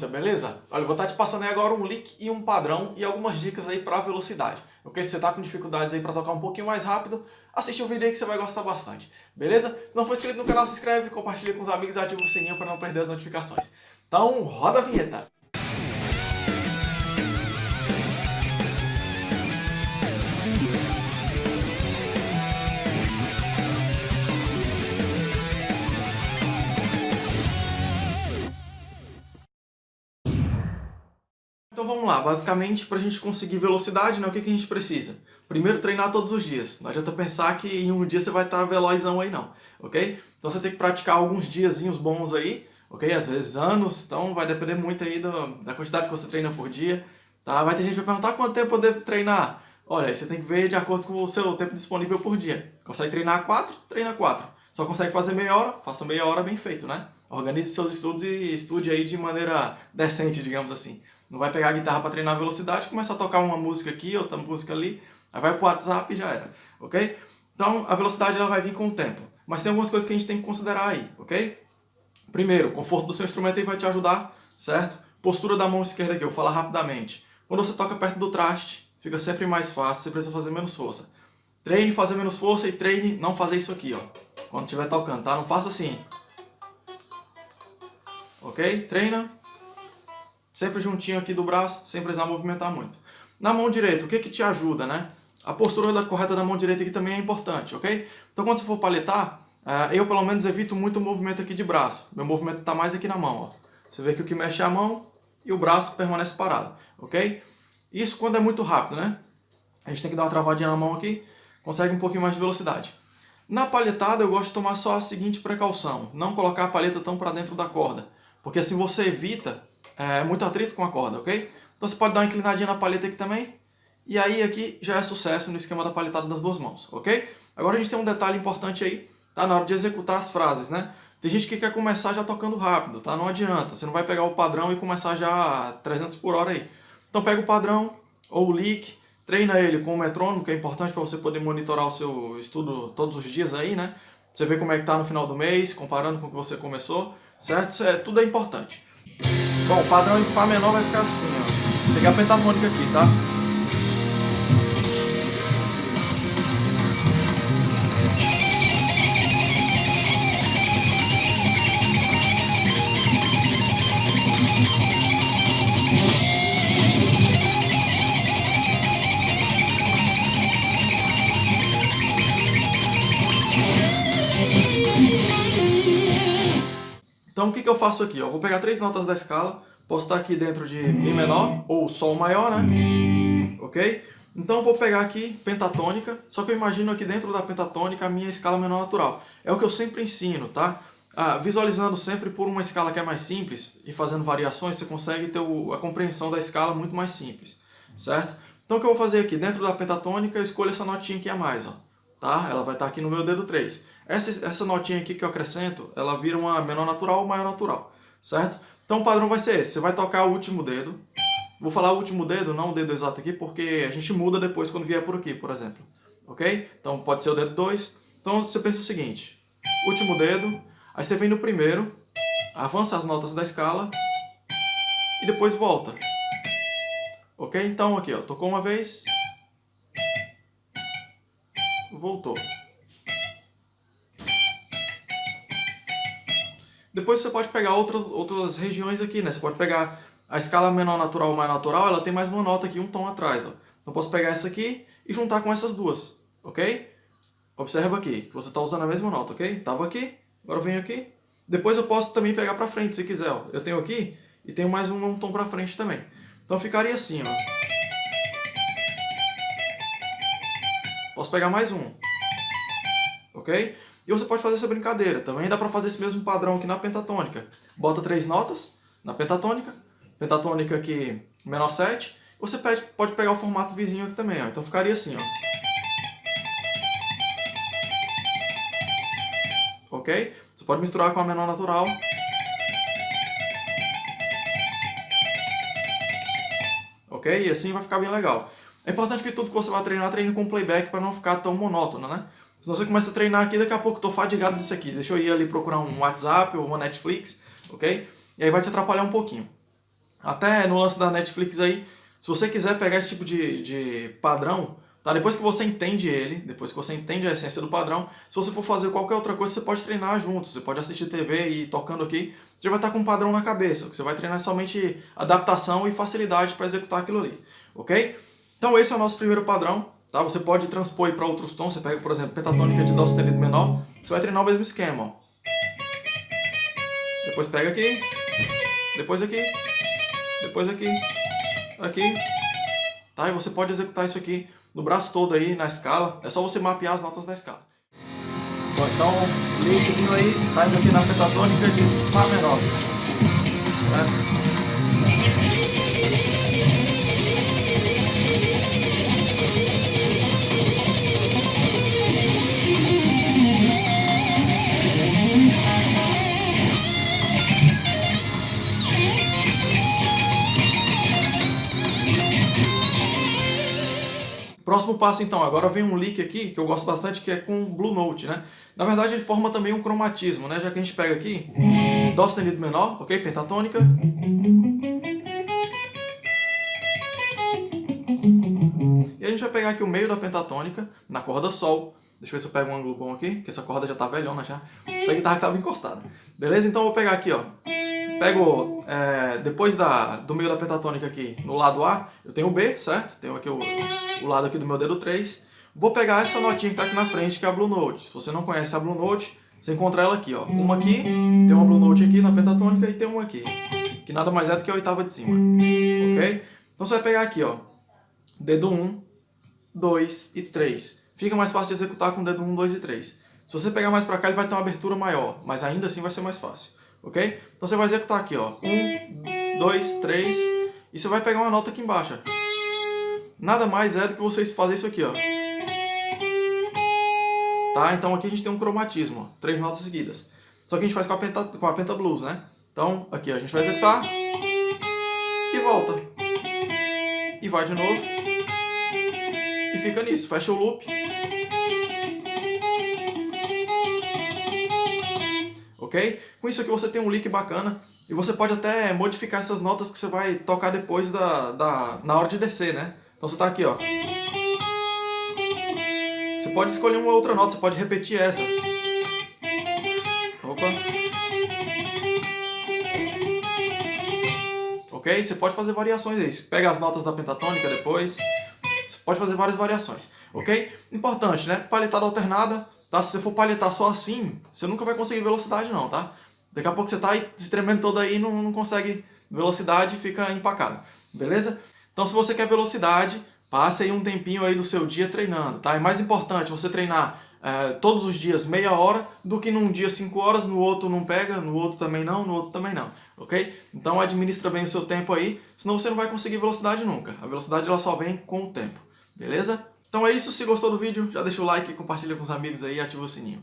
beleza? Olha, eu vou estar te passando aí agora um lick e um padrão e algumas dicas aí para velocidade. Ok? Se você tá com dificuldades aí para tocar um pouquinho mais rápido, assiste o vídeo aí que você vai gostar bastante. Beleza? Se não for inscrito no canal, se inscreve, compartilha com os amigos e ativa o sininho para não perder as notificações. Então, roda a vinheta! Vamos lá, basicamente para a gente conseguir velocidade, né, o que, que a gente precisa? Primeiro treinar todos os dias, não adianta pensar que em um dia você vai estar velozão aí não, ok? Então você tem que praticar alguns diazinhos bons aí, ok? Às vezes anos, então vai depender muito aí do, da quantidade que você treina por dia, tá? Vai ter gente que vai perguntar quanto tempo eu devo treinar? Olha, você tem que ver de acordo com o seu tempo disponível por dia. Consegue treinar 4? Treina 4. Só consegue fazer meia hora? Faça meia hora bem feito, né? Organize seus estudos e estude aí de maneira decente, digamos assim. Não vai pegar a guitarra para treinar velocidade, começa a tocar uma música aqui, outra música ali, aí vai pro WhatsApp e já era, ok? Então, a velocidade ela vai vir com o tempo. Mas tem algumas coisas que a gente tem que considerar aí, ok? Primeiro, o conforto do seu instrumento aí vai te ajudar, certo? Postura da mão esquerda aqui, eu vou falar rapidamente. Quando você toca perto do traste, fica sempre mais fácil, você precisa fazer menos força. Treine fazer menos força e treine não fazer isso aqui, ó. Quando estiver tocando, tá? Não faça assim. Ok? Treina sempre juntinho aqui do braço, sem precisar movimentar muito. Na mão direita, o que que te ajuda, né? A postura da, correta da mão direita aqui também é importante, ok? Então quando você for paletar, uh, eu pelo menos evito muito o movimento aqui de braço. Meu movimento está mais aqui na mão, ó. Você vê que o que mexe é a mão e o braço permanece parado, ok? Isso quando é muito rápido, né? A gente tem que dar uma travadinha na mão aqui, consegue um pouquinho mais de velocidade. Na palhetada eu gosto de tomar só a seguinte precaução, não colocar a palheta tão para dentro da corda, porque assim você evita é, muito atrito com a corda, ok? Então você pode dar uma inclinadinha na palheta aqui também, e aí aqui já é sucesso no esquema da palhetada das duas mãos, ok? Agora a gente tem um detalhe importante aí, tá? Na hora de executar as frases, né? Tem gente que quer começar já tocando rápido, tá? Não adianta, você não vai pegar o padrão e começar já 300 por hora aí. Então pega o padrão ou o lick, treina ele com o metrônomo, que é importante para você poder monitorar o seu estudo todos os dias aí, né? Você vê como é que tá no final do mês, comparando com o que você começou, certo? Isso é, tudo é importante. Bom, o padrão em Fá menor vai ficar assim, ó. Vou pegar a pentatônica aqui, tá? Então o que, que eu faço aqui? Eu vou pegar três notas da escala, posso estar aqui dentro de Mi menor ou Sol maior, né? Ok? Então eu vou pegar aqui pentatônica, só que eu imagino aqui dentro da pentatônica a minha escala menor natural. É o que eu sempre ensino, tá? Ah, visualizando sempre por uma escala que é mais simples e fazendo variações, você consegue ter o, a compreensão da escala muito mais simples, certo? Então o que eu vou fazer aqui? Dentro da pentatônica eu escolho essa notinha aqui a mais, ó tá? Ela vai estar aqui no meu dedo 3. Essa, essa notinha aqui que eu acrescento, ela vira uma menor natural ou maior natural, certo? Então o padrão vai ser esse, você vai tocar o último dedo. Vou falar o último dedo, não o dedo exato aqui, porque a gente muda depois quando vier por aqui, por exemplo. Ok? Então pode ser o dedo 2. Então você pensa o seguinte, último dedo, aí você vem no primeiro, avança as notas da escala e depois volta. Ok? Então aqui, ó, tocou uma vez, voltou. Depois você pode pegar outras, outras regiões aqui, né? Você pode pegar a escala menor natural mais natural, ela tem mais uma nota aqui, um tom atrás, ó. Então posso pegar essa aqui e juntar com essas duas, ok? Observa aqui, que você está usando a mesma nota, ok? Tava aqui, agora eu venho aqui. Depois eu posso também pegar para frente, se quiser, ó. Eu tenho aqui e tenho mais um, um tom para frente também. Então ficaria assim, ó. Posso pegar mais um. Ok? E você pode fazer essa brincadeira. Também dá para fazer esse mesmo padrão aqui na pentatônica. Bota três notas na pentatônica. Pentatônica aqui menor 7. Você pode, pode pegar o formato vizinho aqui também. Ó. Então ficaria assim. Ó. Ok? Você pode misturar com a menor natural. Ok? E assim vai ficar bem legal. É importante que tudo que você vai treinar, treine com playback para não ficar tão monótono, né? Senão você começa a treinar aqui, daqui a pouco eu tô fadigado disso aqui. Deixa eu ir ali procurar um WhatsApp ou uma Netflix, ok? E aí vai te atrapalhar um pouquinho. Até no lance da Netflix aí, se você quiser pegar esse tipo de, de padrão, tá? depois que você entende ele, depois que você entende a essência do padrão, se você for fazer qualquer outra coisa, você pode treinar junto, você pode assistir TV e tocando aqui, você vai estar com um padrão na cabeça, você vai treinar somente adaptação e facilidade para executar aquilo ali, ok? Então esse é o nosso primeiro padrão, tá? Você pode transpor para outros tons, você pega, por exemplo, pentatônica de Dó sustenido menor, você vai treinar o mesmo esquema, ó. Depois pega aqui, depois aqui, depois aqui, aqui, tá? E você pode executar isso aqui no braço todo aí, na escala, é só você mapear as notas da escala. Bom, então, linkzinho aí, saindo aqui na pentatônica de Fá menor, Próximo passo então, agora vem um lick aqui que eu gosto bastante que é com Blue Note, né? Na verdade ele forma também um cromatismo, né? Já que a gente pega aqui Dó sustenido menor, ok? Pentatônica. E a gente vai pegar aqui o meio da pentatônica na corda Sol. Deixa eu ver se eu pego um ângulo bom aqui, que essa corda já tá velhona já. Essa guitarra estava encostada. Beleza? Então eu vou pegar aqui, ó. Pego, é, depois da, do meio da pentatônica aqui, no lado A, eu tenho o B, certo? Tenho aqui o, o lado aqui do meu dedo 3. Vou pegar essa notinha que está aqui na frente, que é a Blue Note. Se você não conhece a Blue Note, você encontra ela aqui, ó. Uma aqui, tem uma Blue Note aqui na pentatônica e tem uma aqui. Que nada mais é do que a oitava de cima. Ok? Então você vai pegar aqui, ó. Dedo 1, 2 e 3. Fica mais fácil de executar com o dedo 1, 2 e 3. Se você pegar mais para cá, ele vai ter uma abertura maior, mas ainda assim vai ser mais fácil ok? Então você vai executar aqui, ó, um, dois, três, e você vai pegar uma nota aqui embaixo. Nada mais é do que vocês fazer isso aqui, ó. Tá? Então aqui a gente tem um cromatismo, ó, três notas seguidas. Só que a gente faz com a, penta, com a penta blues, né? Então aqui ó, a gente vai executar e volta. E vai de novo. E fica nisso, fecha o loop. Ok? Com isso aqui você tem um lick bacana e você pode até modificar essas notas que você vai tocar depois da, da, na hora de descer, né? Então você está aqui, ó. Você pode escolher uma outra nota, você pode repetir essa. Opa. Ok? Você pode fazer variações aí. Você pega as notas da pentatônica depois. Você pode fazer várias variações. Ok? Importante, né? Paletada alternada Tá? Se você for palhetar só assim, você nunca vai conseguir velocidade não, tá? Daqui a pouco você tá se tremendo todo aí não, não consegue velocidade e fica empacado, beleza? Então se você quer velocidade, passe aí um tempinho aí do seu dia treinando, tá? É mais importante você treinar é, todos os dias meia hora do que num dia cinco horas, no outro não pega, no outro também não, no outro também não, ok? Então administra bem o seu tempo aí, senão você não vai conseguir velocidade nunca. A velocidade ela só vem com o tempo, beleza? Então é isso, se gostou do vídeo, já deixa o like, compartilha com os amigos aí e ativa o sininho.